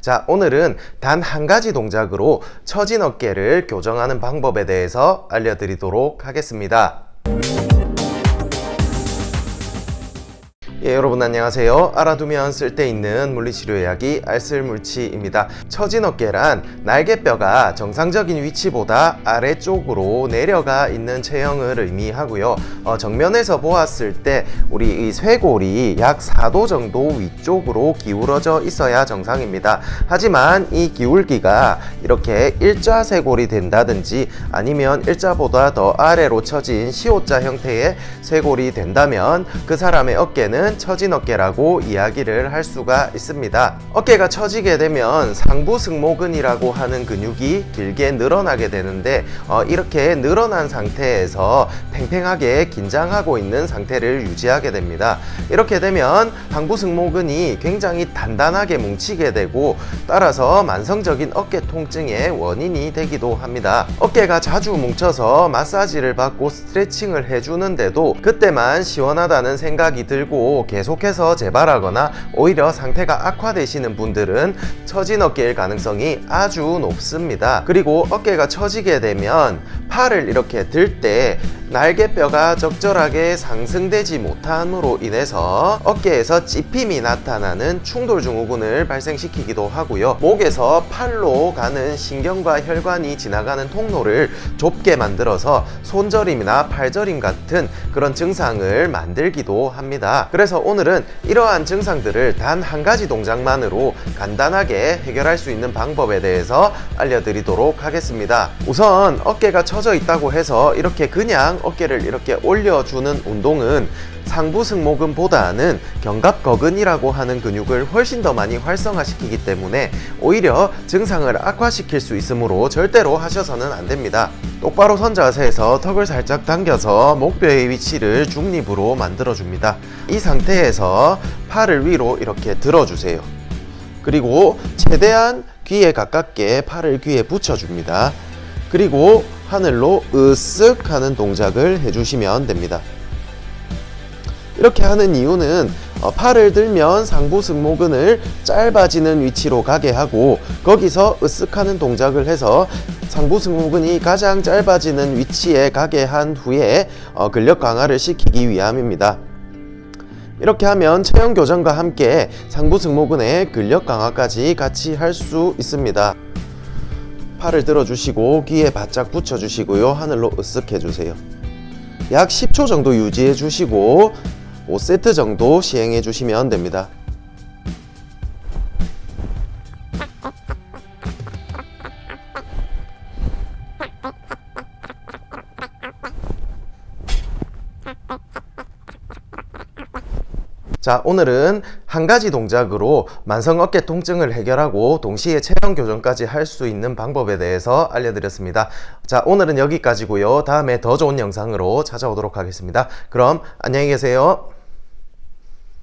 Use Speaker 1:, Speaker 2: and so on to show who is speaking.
Speaker 1: 자 오늘은 단 한 가지 동작으로 처진 어깨를 교정하는 방법에 대해서 알려드리도록 하겠습니다 예, 여러분 안녕하세요. 알아두면 쓸데있는 물리치료 이야기 알쓸물치입니다. 처진 어깨란 날개뼈가 정상적인 위치보다 아래쪽으로 내려가 있는 체형을 의미하고요. 어, 정면에서 보았을 때 우리 이 쇄골이 약 4도 정도 위쪽으로 기울어져 있어야 정상입니다. 하지만 이 기울기가 이렇게 일자 쇄골이 된다든지 아니면 일자보다 더 아래로 처진 시옷자 형태의 쇄골이 된다면 그 사람의 어깨는 어깨는 처진 어깨라고 이야기를 할 수가 있습니다. 어깨가 처지게 되면 상부 승모근이라고 하는 근육이 길게 늘어나게 되는데 어, 이렇게 늘어난 상태에서 팽팽하게 긴장하고 있는 상태를 유지하게 됩니다. 이렇게 되면 상부 승모근이 굉장히 단단하게 뭉치게 되고 따라서 만성적인 어깨 통증의 원인이 되기도 합니다. 어깨가 자주 뭉쳐서 마사지를 받고 스트레칭을 해주는데도 그때만 시원하다는 생각이 들고 계속해서 재발하거나 오히려 상태가 악화되시는 분들은 처진 어깨일 가능성이 아주 높습니다. 그리고 어깨가 처지게 되면 팔을 이렇게 들 때 날개뼈가 적절하게 상승되지 못함으로 인해서 어깨에서 찝힘이 나타나는 충돌 증후군을 발생시키기도 하고요. 목에서 팔로 가는 신경과 혈관이 지나가는 통로를 좁게 만들어서 손저림이나 팔저림 같은 그런 증상을 만들기도 합니다. 그래서 오늘은 이러한 증상들을 단 한 가지 동작만으로 간단하게 해결할 수 있는 방법에 대해서 알려드리도록 하겠습니다. 우선 어깨가 처져 있다고 해서 이렇게 그냥 어깨를 이렇게 올려주는 운동은 상부 승모근보다는 견갑거근이라고 하는 근육을 훨씬 더 많이 활성화시키기 때문에 오히려 증상을 악화시킬 수 있으므로 절대로 하셔서는 안 됩니다. 똑바로 선 자세에서 턱을 살짝 당겨서 목뼈의 위치를 중립으로 만들어 줍니다. 이 상태 에서 팔을 위로 이렇게 들어주세요. 그리고 최대한 귀에 가깝게 팔을 귀에 붙여줍니다. 그리고 하늘로 으쓱 하는 동작을 해주시면 됩니다. 이렇게 하는 이유는 어, 팔을 들면 상부 승모근을 짧아지는 위치로 가게 하고 거기서 으쓱하는 동작을 해서 상부 승모근이 가장 짧아지는 위치에 가게 한 후에 어, 근력 강화를 시키기 위함입니다. 이렇게 하면 체형 교정과 함께 상부 승모근의 근력 강화까지 같이 할 수 있습니다. 팔을 들어주시고 귀에 바짝 붙여주시고요. 하늘로 으쓱 해주세요. 약 10초 정도 유지해 주시고 5세트 정도 시행해 주시면 됩니다. 자 오늘은 한 가지 동작으로 만성 어깨 통증을 해결하고 동시에 체형 교정까지 할 수 있는 방법에 대해서 알려드렸습니다. 자 오늘은 여기까지고요. 다음에 더 좋은 영상으로 찾아오도록 하겠습니다. 그럼 안녕히 계세요